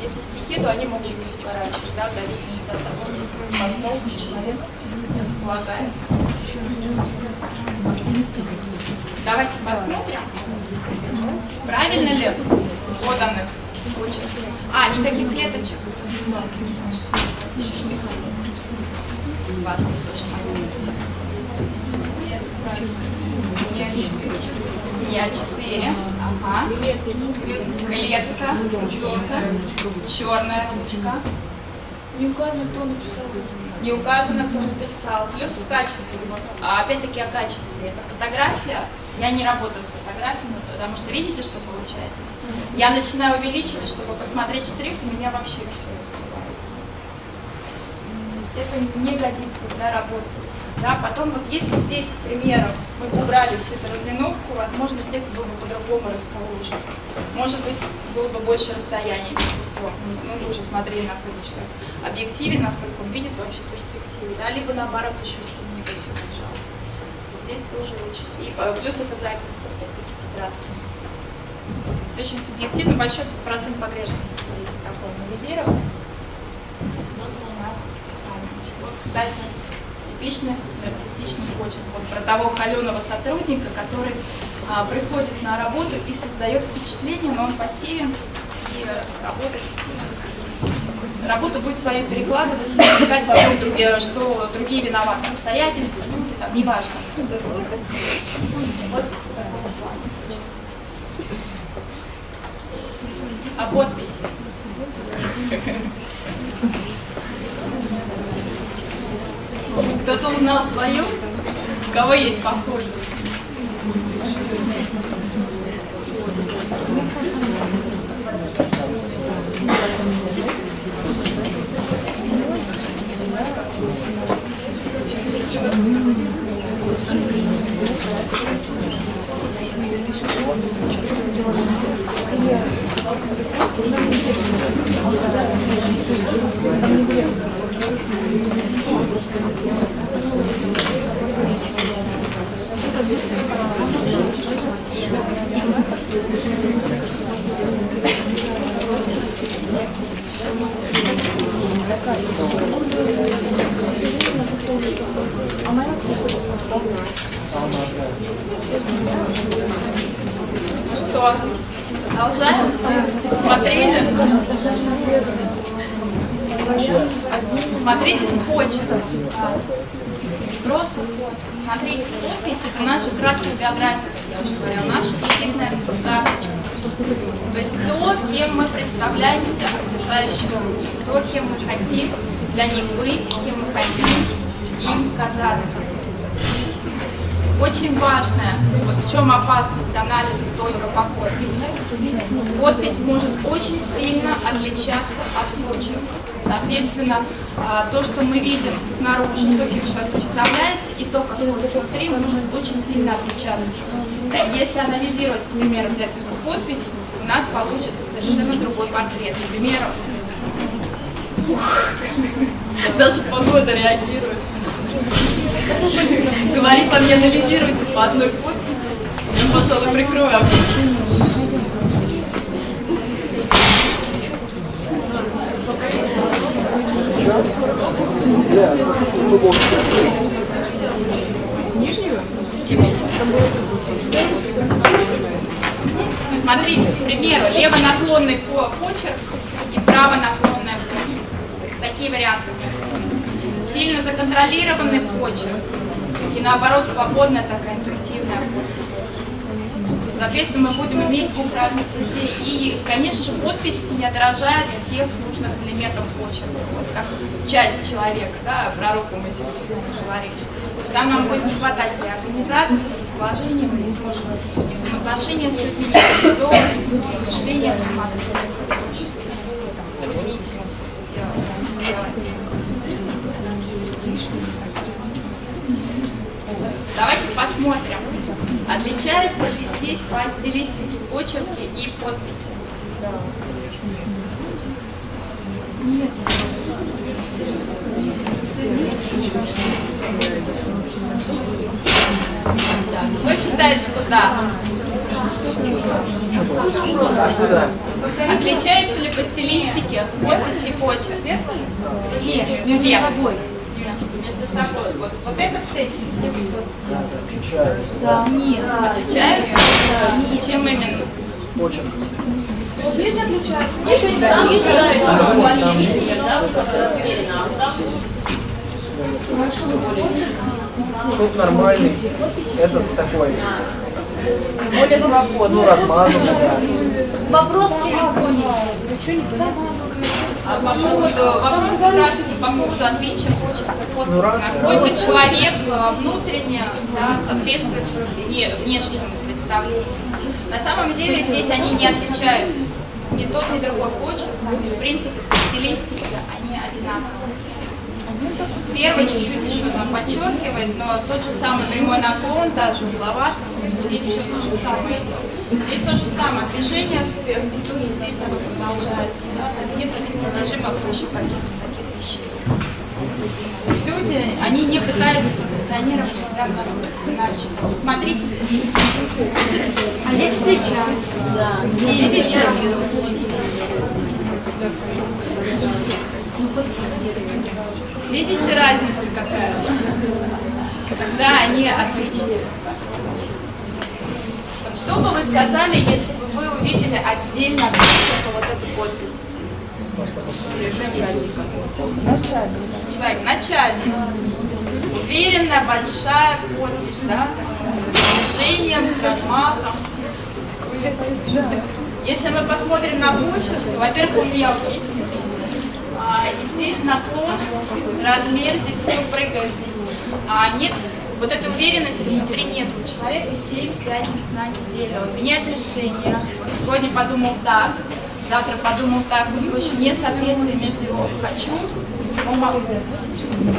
Speaker 2: Если то они могут быть сворачивать, да, в зависимости от того, как человек располагает. Давайте посмотрим, правильно ли поданных очень. А, никаких клеточек. Важно тоже Не А4. Ага. Клетка. Четко. Черная ручка.
Speaker 4: Не указано, кто написал.
Speaker 2: Не указано, кто написал. Плюс в качестве. А опять-таки о качестве. Это фотография. Я не работаю с фотографиями, потому что видите, что получается? Я начинаю увеличивать, чтобы посмотреть штрих, у меня вообще все испугается. То есть это не годится для работы. Да, потом вот если здесь, к примеру, мы бы убрали всю эту разлиновку, возможно, текст был бы по-другому расположен. Может быть, было бы больше расстояния между строк. Ну, мы уже смотрели, насколько человек объективен, насколько он видит вообще перспективы. Да, либо наоборот еще сильнее бы все держалось. Здесь тоже очень. И э, плюс это запись, опять-таки, тетрадки. То есть очень субъективно, большой процент погрешности такой навигирован. Вот у нас с вами. Вот, кстати, типичный артистичный почерк. Вот про того холеного сотрудника, который а, приходит на работу и создает впечатление, но он пассивен и работает работу будет свою перекладывать, искать вокруг другие, что другие виноваты, обстоятельства, люди, там, неважно. Вот А подпись? Кто-то узнал свою? У кого есть похожие? Что? Продолжаем? Смотрели? Смотрите почерк. Просто смотрите, подпись это наша краткая биография, я уже говорила, наша единая карточка. То есть то, кем мы представляемся окружающим людям, то, кем мы хотим для них быть, кем мы хотим им казаться. Очень важное, вот в чем опасность анализа только по подписи. Подпись может очень сильно отличаться от почерка. Соответственно, а, то, что мы видим снаружи, то, кем человек представляется, и то, как внутри, может очень сильно отличаться. Если анализировать, к примеру, взять подпись, у нас получится совершенно другой портрет. Например, даже погода реагирует. Говорит вам, не анализируйте по одной подписи. Я, пожалуй, прикрою окно. Смотрите, к примеру, левонаклонный по- почерк и правонаклонная подпись. Такие варианты. Сильно законтролированный почерк и наоборот свободная такая интуитивная подпись. Соответственно, мы будем иметь двух разных людей. И, конечно же, подпись не отражает всех нужных элементов почерка. Вот как часть человека, да, про руку мы сегодня говорили. Там нам будет не хватать и организации, и положения, мы не сможем и взаимоотношения с людьми, и организованность, и мышление. Это будет неинтересно это делать. Давайте посмотрим, отличаются ли здесь по стилистике почерки и подписи. Нет. Да. Кто считает, что да? Отличается ли по стилистике подпись и почерк? Нет. Между собой. Собой. Вот, вот этот этим.
Speaker 3: Да.
Speaker 2: Нет. Отличаются? Нет. Чем именно?
Speaker 5: Почерк.
Speaker 3: Есть отличаются?
Speaker 5: Тут нормальный, этот такой,
Speaker 3: Более свободно.
Speaker 5: ну, размазанный, да.
Speaker 3: Вопрос в телефоне. Вы что не понимаете?
Speaker 2: А по поводу, вопрос как раз таки по поводу отличия подписи.
Speaker 5: Ну,
Speaker 2: Насколько человек э, внутренне да, соответствует вне- внешнему представлению. На самом деле здесь они не отличаются. Ни тот, ни другой почерк, в принципе, по стилистике они одинаковые. Первый чуть-чуть еще там подчеркивает, но тот же самый прямой наклон, даже угловатый, здесь все то же самое идет. Здесь то же самое, движение внизу, здесь оно продолжается, да, то есть нет таких выше каких-то таких вещей. Люди, они не пытаются позиционировать себя иначе. Смотрите, а здесь встречаются, да, видите, Видите разницу какая? Когда они отличные. Вот что бы вы сказали, если бы вы увидели отдельно только вот эту подпись? Человек, начальник. Уверенная, большая подпись, да? Движением, размахом. Если мы посмотрим на почерк, то, во-первых, он мелкий. А, и здесь наклон, размер, здесь все прыгает. А нет вот этой уверенности внутри нет. У человека 7-5 знаний деля. Он меняет решение. Сегодня подумал так, завтра подумал так. У него еще нет соответствия между его «хочу» и его «могу».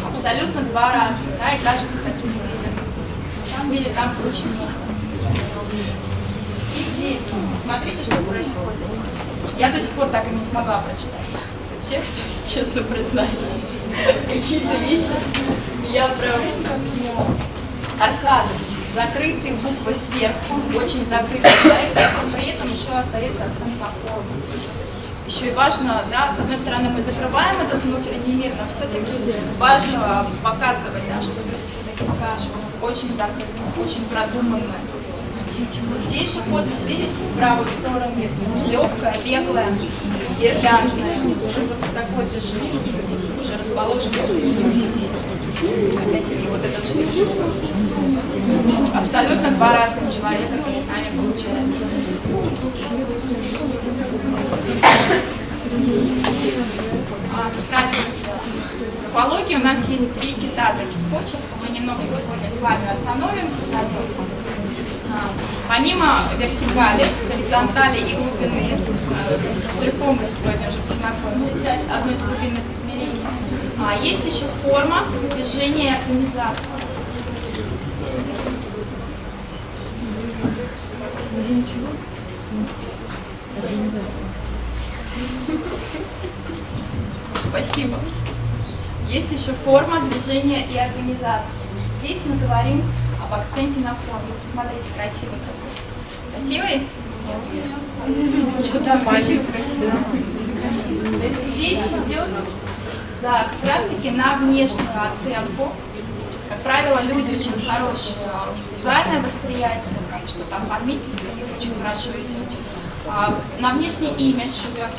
Speaker 2: Абсолютно два разных, да, и кажется таким уверенным. На самом деле там очень много. И здесь, смотрите, что происходит. Я до сих пор так и не смогла прочитать текст, честно признаюсь. Какие-то вещи я прям аркады, закрытые буквы сверху, очень закрытые, но при этом еще остается форма. Еще и важно, да, с одной стороны мы закрываем этот внутренний мир, но все-таки важно показывать, да, что люди все-таки скажут, очень закрыто, очень продуманно. Здесь же подпись, видите, правую сторону, легкая, беглая, уже вот такой движение, уже расположен вот этот шрифт. Абсолютно человека перед нами получается. А, Графология у нас есть три китаторных почерка. Мы немного сегодня с вами нем. А, помимо вертикали, горизонтали и глубины, с штрихом мы сегодня уже познакомились, одной из глубинных а есть еще форма движения организации. Спасибо. Есть еще форма движения и организации. Здесь мы говорим об акценте на форме. Посмотрите, красивый какой. Красивый? Нет. Нормально, красивый. Здесь идет да, как на внешнюю оценку. Как правило, люди очень хорошие, у них визуальное восприятие, там что-то оформительство у них очень хорошо идет. А, на внешний имидж идет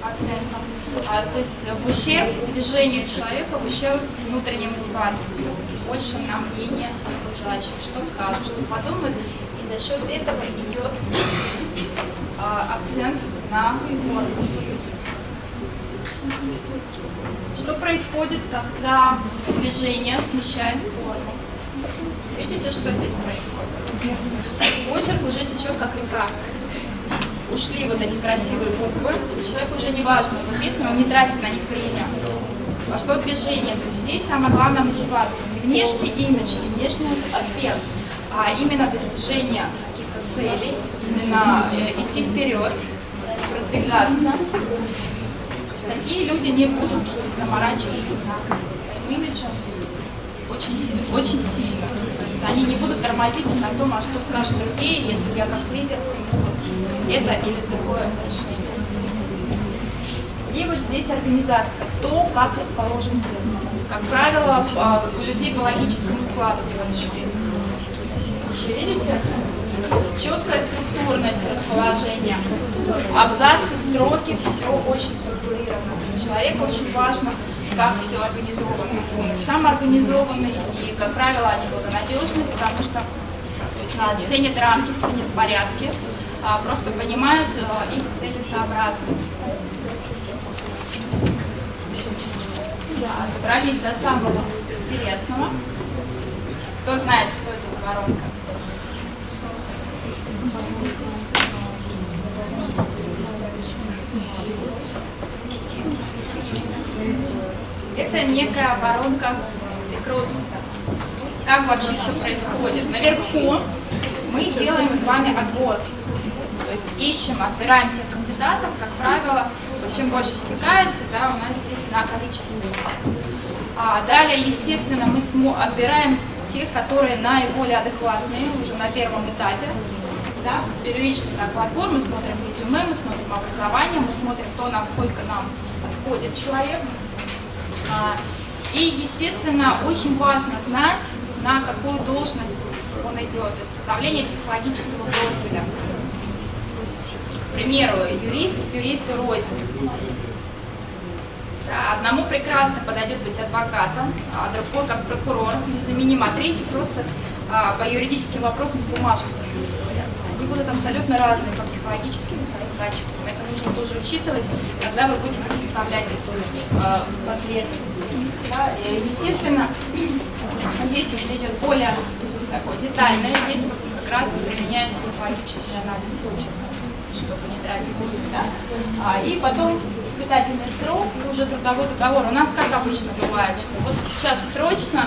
Speaker 2: оценка. А, то есть в ущерб движению человека, в ущерб внутренней мотивации, все-таки больше на мнение окружающих, что скажут, что подумают, и за счет этого идет а, акцент на форму. Что происходит, когда движение смещает форму? Видите, что здесь происходит? Почерк уже течет как река ушли вот эти красивые буквы, человек уже не важно, если он не тратит на них время. Пошло движение, то есть здесь самое главное мотивация. Не внешний имидж, не внешний аспект, а именно достижение каких-то целей, именно э, идти вперед, продвигаться. Такие люди не будут заморачиваться на своим имиджем очень, очень сильно. Они не будут тормозить на том, а что скажут другие, если я как лидер это или другое решение. И вот здесь организация, то, как расположен текст. Как правило, у людей по логическому складу Еще видите? Четкая структурность расположения. Абзацы, строки, все очень структурировано. То есть человеку очень важно, как все организовано. Он сам организованный, и, как правило, они благонадежны, потому что ценят рамки, ценят порядки, а, просто понимают а, их целесообразность. Да, добрались до самого интересного. Кто знает, что это за воронка? Это некая воронка рекрутмента. Как вообще все происходит? Наверху мы делаем с вами отбор. То есть ищем, отбираем тех кандидатов, как правило, чем больше стекается, да, у нас на количество. А далее, естественно, мы отбираем тех, которые наиболее адекватные уже на первом этапе. Да, первичный такой отбор, мы смотрим резюме, мы смотрим образование, мы смотрим то, насколько нам подходит человек. А, И, естественно, очень важно знать, на какую должность он идет, то есть составление психологического профиля. К примеру, юрист, юрист рознь. Да, одному прекрасно подойдет быть адвокатом, а другой как прокурор, незаменим, а третий просто а, по юридическим вопросам с бумажками. Они будут абсолютно разные по психологическим своим качествам. Это нужно тоже учитывать, когда вы будете составлять а, портрет. Да, и, естественно, здесь уже идет более такой детальный, здесь вот как раз применяется психологический анализ получится чтобы не тратить время, да? А, и потом испытательный срок уже трудовой договор. У нас как обычно бывает, что вот сейчас срочно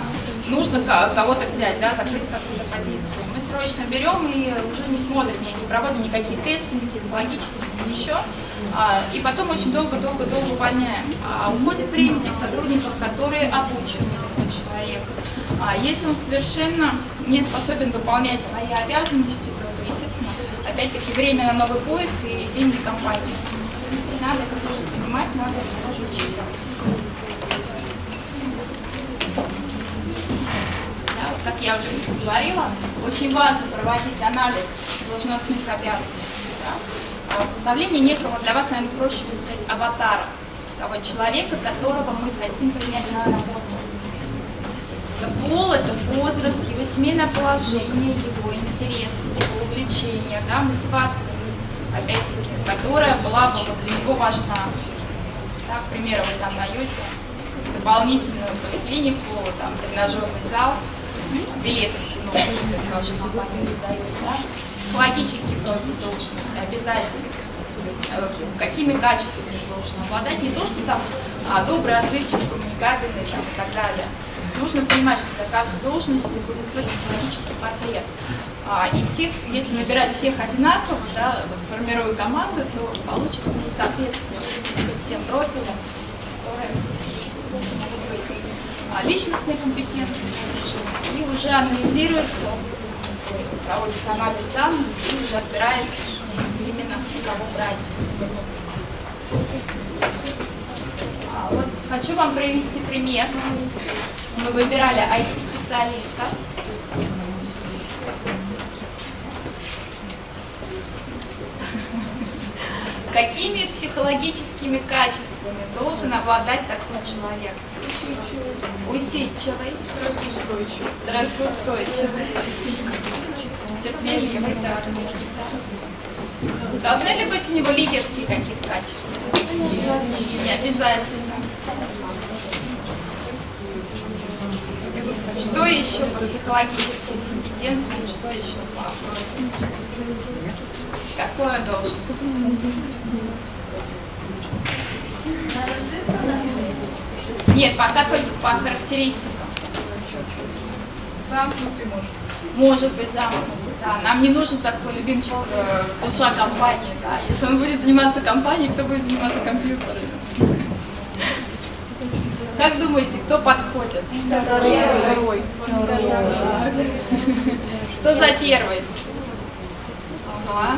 Speaker 2: нужно кого-то взять, да, закрыть какую-то позицию. Срочно берем и уже не смотрим, не проводим никакие тесты, ни психологические, ни еще. А, и потом очень долго-долго-долго увольняем. А уходит время сотрудников, которые обучены этот человек. А если он совершенно не способен выполнять свои обязанности, то, естественно, опять-таки время на новый поиск и деньги компании. Надо это тоже понимать, надо это тоже учитывать. Да, вот как я уже говорила, очень важно проводить анализ должностных обязанностей. Да? А составление некого для вас, наверное, проще сказать, аватара того человека, которого мы хотим принять на работу. Это пол, это возраст, его семейное положение, его интересы, его увлечения, да, мотивация опять-таки, которая была бы для него важна. Так, к примеру, вы там даете дополнительную поликлинику, там, тренажерный зал, билеты ваши компании да? Психологический профиль должности обязательно. Э, какими качествами должен обладать, не то, что там а, добрый, отзывчивый, коммуникабельный там, и так далее. Нужно понимать, что для каждой должности будет свой психологический портрет. А, и всех, если набирать всех одинаково, да, вот, формируя команду, то получится несоответствие тем профилям, личностные компетенции, и уже анализируется, проводится анализ данных и уже отбирает именно кого брать. А, вот хочу вам привести пример. Мы выбирали IT-специалиста. Какими психологическими качествами должен обладать такой человек? Усидчивый, стрессоустойчивый, терпеливый, да, Должны ли быть у него лидерские какие-то качества? Не обязательно. Что еще по психологическим компетенциям, что еще по Какое должен? Нет, пока только по характеристикам.
Speaker 4: Замкнутый может.
Speaker 2: Может быть, замкнутый, да. Нам не нужен такой любимчик э, душа компании, да. Если он будет заниматься компанией, кто будет заниматься компьютерами? Как думаете, кто подходит? Второй. Кто за первый? Ага.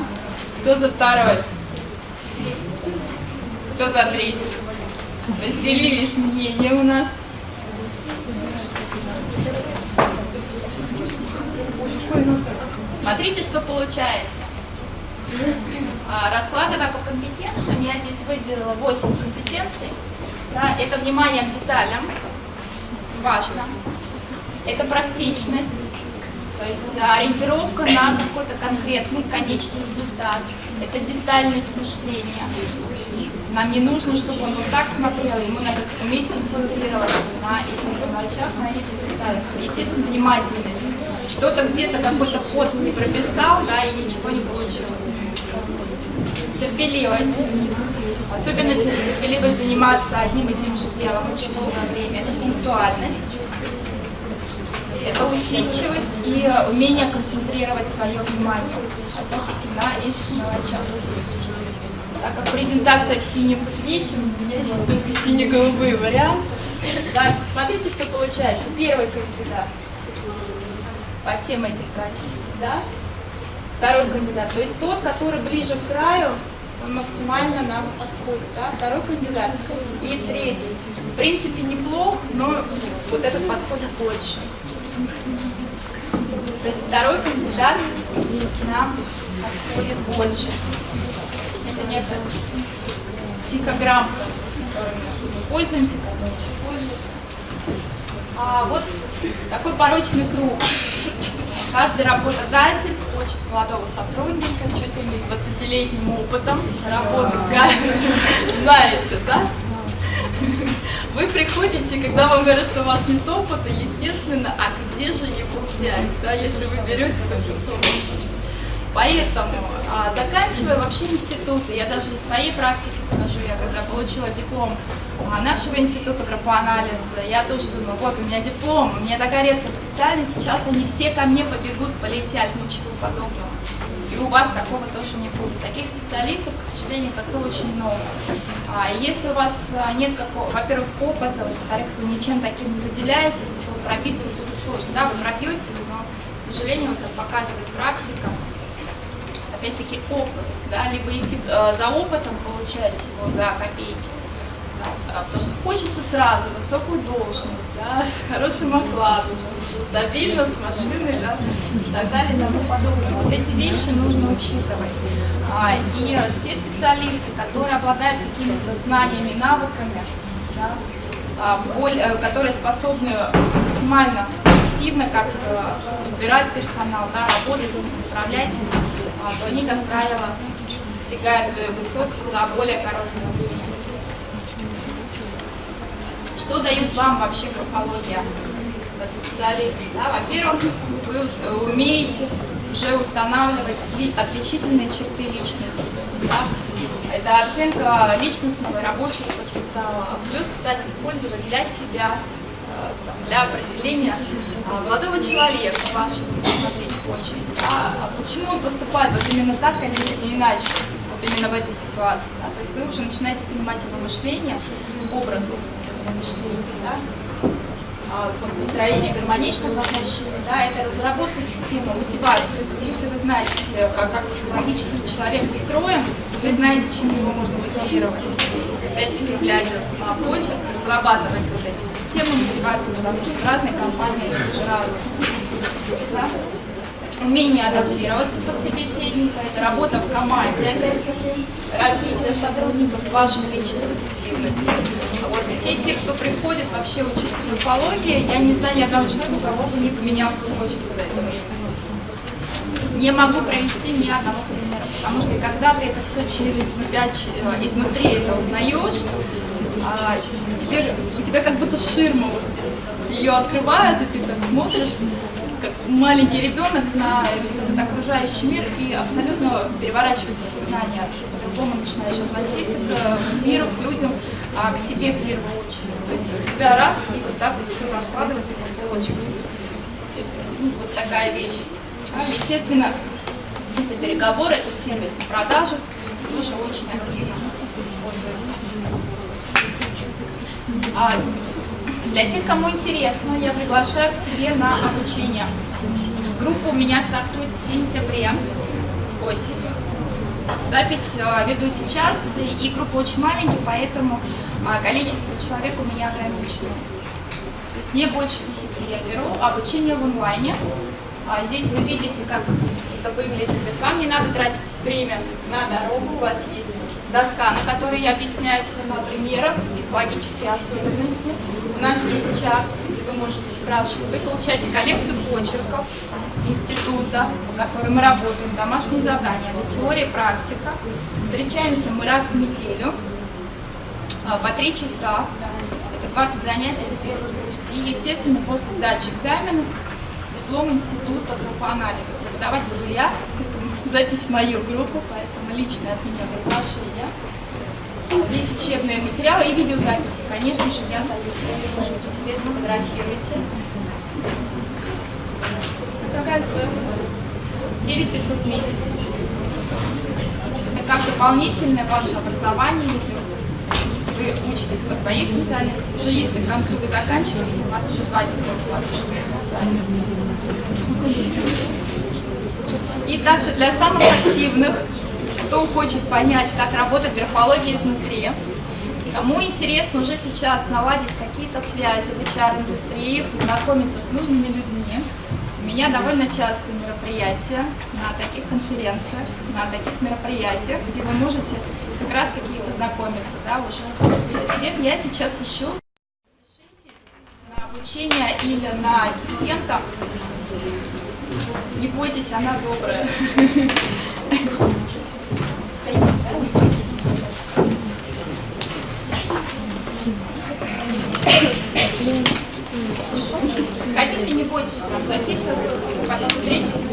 Speaker 2: Кто за второй? Кто за третий? Разделились мнения у нас. Смотрите, что получается. А, расклады по компетенциям. Я здесь выделила 8 компетенций. Да, это внимание к деталям, важно. Это практичность, то есть ориентировка на какой-то конкретный конечный результат. Это детальность мышления. Нам не нужно, чтобы он вот так смотрел, мы надо уметь концентрироваться на этих мелочах, на этих деталях. Естественно, внимательность. Что-то где-то какой-то ход не прописал, да, и ничего не получилось. Терпеливость Особенно терпеливо заниматься одним и тем же делом очень долгое время. Это сексуальность, это усидчивость и умение концентрировать свое внимание, опять-таки на этих мелочах. Так как презентация в синем цвете, есть только сине-голубые варианты. Да, смотрите, что получается. Первый кандидат по всем этим качествам? Второй кандидат, то есть тот, который ближе к краю, он максимально нам подходит, да, второй кандидат. И третий, в принципе, неплох, но вот этот подходит больше. То есть второй кандидат нам подходит больше. Это некая психограмма, которой мы пользуемся, которой используется. А вот такой порочный круг. Каждый работодатель хочет молодого сотрудника, чуть ли не 20-летним опытом работы, знаете, да? Вы приходите, когда вам говорят, что у вас нет опыта, естественно, а где же его взять, да, если вы берете такую Поэтому, а, заканчивая вообще институты, я даже из своей практики скажу, я когда получила диплом а, нашего института графоанализа, я тоже думаю, вот у меня диплом, у меня такая редкая специальность, сейчас они все ко мне побегут, полетят, ничего подобного. И у вас такого тоже не будет. Таких специалистов, к сожалению, пока очень много. А если у вас а, нет какого, во-первых, опыта, во-вторых, вы ничем таким не выделяетесь, то пробиться сложно. Да, вы пробьетесь, но, к сожалению, как показывает практика, опять-таки опыт, да, либо идти э, за опытом, получать его за копейки, да, потому что хочется сразу высокую должность, да, с хорошим окладом, стабильно, с машиной, да, и так далее, и тому подобное. Вот эти вещи нужно учитывать. А, и те специалисты, которые обладают какими-то знаниями, навыками, да, а, более, э, которые способны максимально активно как выбирать персонал, да, работать, управлять, а, то они, как правило, достигают высот за более короткое время. Что дает вам вообще графология? Да, Во-первых, вы умеете уже устанавливать отличительные черты личности. Да? Это оценка личностного рабочего потенциала. Плюс, кстати, использовать для себя, э, для определения а, молодого человека, вашего смотреть очень. Да? А почему он поступает вот именно так, а не иначе? Вот именно в этой ситуации. Да? То есть вы уже начинаете понимать его мышление, образу мышления. Да? А, построение гармоничных отношений, да, это разработка системы мотивации. То есть, если вы знаете, как, как психологически человек устроен, вы знаете, чем его можно мотивировать. Опять-таки, глядя на почерк, разрабатывать вот эти системы мотивации, разные компании это уже разные. Да? Умение адаптироваться под собеседника, это работа в команде, опять-таки, развитие сотрудников, вашей личной эффективности. Вот все те, кто приходит вообще учить графологии, я не знаю ни одного человека, у кого бы не поменял почту за это Не могу привести ни одного примера, потому что когда ты это все через себя, э, изнутри это узнаешь, а, у тебя как будто ширма ее открывают, и ты так смотришь, как маленький ребенок на этот окружающий мир и абсолютно переворачивается сознание, по-другому начинаешь относиться к миру, к людям, а к себе в первую очередь. То есть у тебя раз, и вот так вот все раскладывается по полочкам. Ну, вот такая вещь. А, естественно, это переговоры, это сервис продажи тоже очень активно используется. А для тех, кому интересно, я приглашаю к себе на обучение. Группа у меня стартует в сентябре, осенью. Запись э, веду сейчас, и группа очень маленькая, поэтому а, количество человек у меня ограничено. То есть не больше 10 я беру, обучение в онлайне. А здесь вы видите, как это выглядит. То есть вам не надо тратить время на дорогу, у вас есть доска, на которой я объясняю все на примерах, психологические особенности. Нас есть чат, где вы можете спрашивать. Вы получаете коллекцию почерков, института, по которым мы работаем, домашние задания, это теория, практика. Встречаемся мы раз в неделю а, по три часа. Это 20 занятий в первый курс. И, естественно, после сдачи экзаменов диплом института группоанализа. Преподавать буду я, запись в мою группу, поэтому личное от меня приглашение. Здесь учебные материалы и видеозаписи. Конечно же, я. Можете себе сфотографируйте. Какая стоимость? 9500 в месяц. Это как дополнительное ваше образование идет. Вы учитесь по своей специальности, уже если к концу вы заканчиваете, у вас уже два диплома, у вас уже специальность. И также для самых активных, кто хочет понять, как работает графология изнутри, кому интересно уже сейчас наладить какие-то связи в HR-индустрии, познакомиться с нужными людьми, у меня довольно часто мероприятия на таких конференциях, на таких мероприятиях, где вы можете как раз таки познакомиться, да, уже. тем я сейчас ищу на обучение или на ассистента. Не бойтесь, она добрая. Хотите, не бойтесь, записывать, потом встретитесь.